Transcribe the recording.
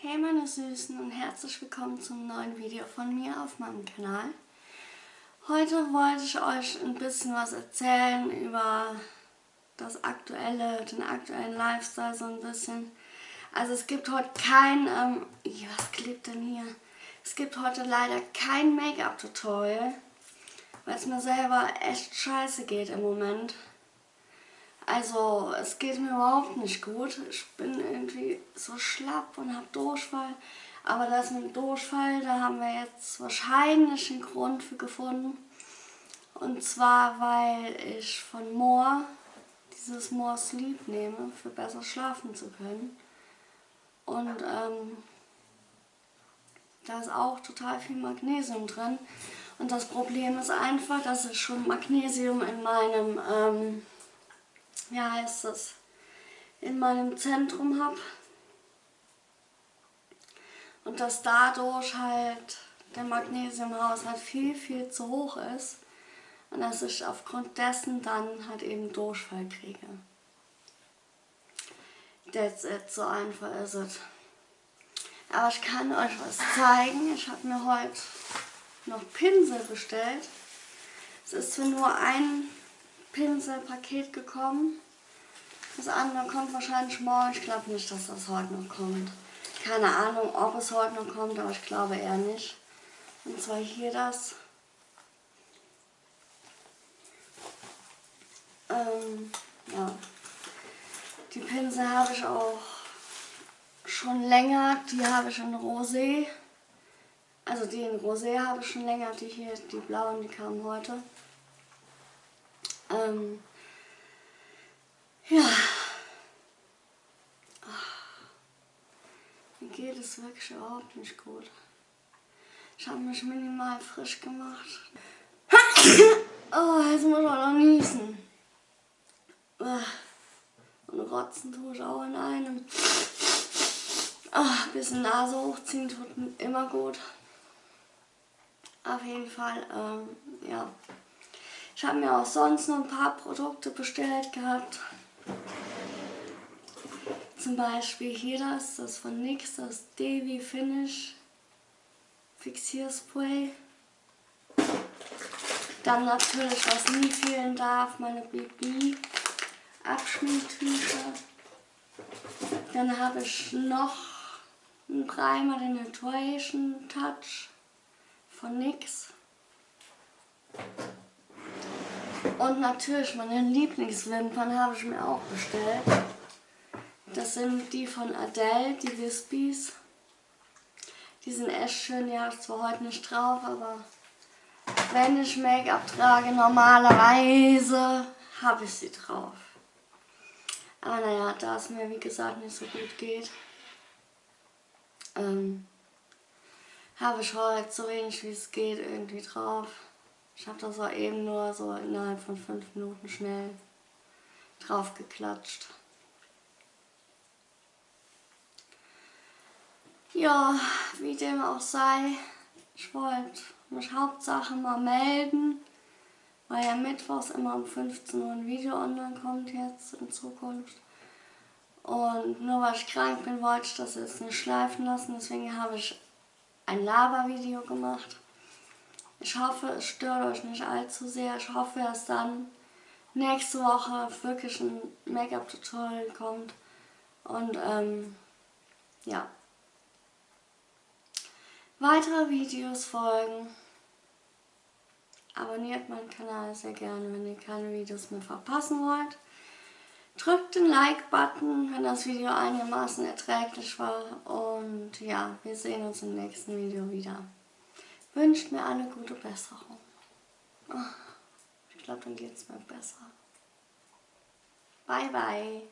Hey meine Süßen und herzlich willkommen zum neuen Video von mir auf meinem Kanal. Heute wollte ich euch ein bisschen was erzählen über das aktuelle, den aktuellen Lifestyle so ein bisschen. Also es gibt heute kein, ähm, was klebt denn hier? Es gibt heute leider kein Make-up-Tutorial, weil es mir selber echt scheiße geht im Moment. Also es geht mir überhaupt nicht gut. Ich bin irgendwie so schlapp und habe Durchfall. Aber das mit Durchfall, da haben wir jetzt wahrscheinlich einen Grund für gefunden. Und zwar, weil ich von Moor dieses More Sleep nehme, für besser schlafen zu können. Und ähm, da ist auch total viel Magnesium drin. Und das Problem ist einfach, dass ich schon Magnesium in meinem... Ähm, wie heißt es, in meinem Zentrum habe. Und dass dadurch halt der Magnesiumhaushalt viel, viel zu hoch ist. Und dass ich aufgrund dessen dann halt eben Durchfall kriege. That's it, so einfach ist es. Aber ich kann euch was zeigen. Ich habe mir heute noch Pinsel bestellt. Es ist zwar nur ein Pinselpaket gekommen. Das andere kommt wahrscheinlich morgen. Ich glaube nicht, dass das heute noch kommt. Keine Ahnung, ob es heute noch kommt, aber ich glaube eher nicht. Und zwar hier das. Ähm, ja. Die Pinsel habe ich auch schon länger. Die habe ich in Rosé. Also die in Rosé habe ich schon länger. Die hier, die blauen, die kamen heute. Ähm, ja. Mir geht es wirklich überhaupt nicht gut. Ich habe mich minimal frisch gemacht. Oh, jetzt muss auch noch niesen. Und rotzen tue ich auch in einem. Oh, bisschen Nase hochziehen tut immer gut. Auf jeden Fall, ähm, ja. Ich habe mir auch sonst noch ein paar Produkte bestellt gehabt. Zum Beispiel hier das, das von NYX, das Davy Finish Fixierspray. Dann natürlich, was nie fehlen darf, meine BB Abschminktücher. Dann habe ich noch einen Primer, den Hydration Touch von NYX. Und natürlich meine Lieblingswimpern habe ich mir auch bestellt. Das sind die von Adele, die Wispies. Die sind echt schön, die habe ich zwar heute nicht drauf, aber wenn ich Make-up trage, normalerweise habe ich sie drauf. Aber naja, da es mir wie gesagt nicht so gut geht, ähm, habe ich heute so wenig wie es geht irgendwie drauf. Ich habe das auch eben nur so innerhalb von fünf Minuten schnell drauf geklatscht. Ja, wie dem auch sei, ich wollte mich Hauptsache mal melden, weil ja mittwochs immer um 15 Uhr ein Video online kommt jetzt in Zukunft. Und nur weil ich krank bin, wollte ich das jetzt nicht schleifen lassen, deswegen habe ich ein Laber-Video gemacht. Ich hoffe, es stört euch nicht allzu sehr. Ich hoffe, dass dann nächste Woche wirklich ein Make-up-Tutorial kommt. Und ähm, ja. Weitere Videos folgen. Abonniert meinen Kanal sehr gerne, wenn ihr keine Videos mehr verpassen wollt. Drückt den Like-Button, wenn das Video einigermaßen erträglich war. Und ja, wir sehen uns im nächsten Video wieder wünscht mir eine gute Besserung. Ich glaube, dann geht es mir besser. Bye, bye.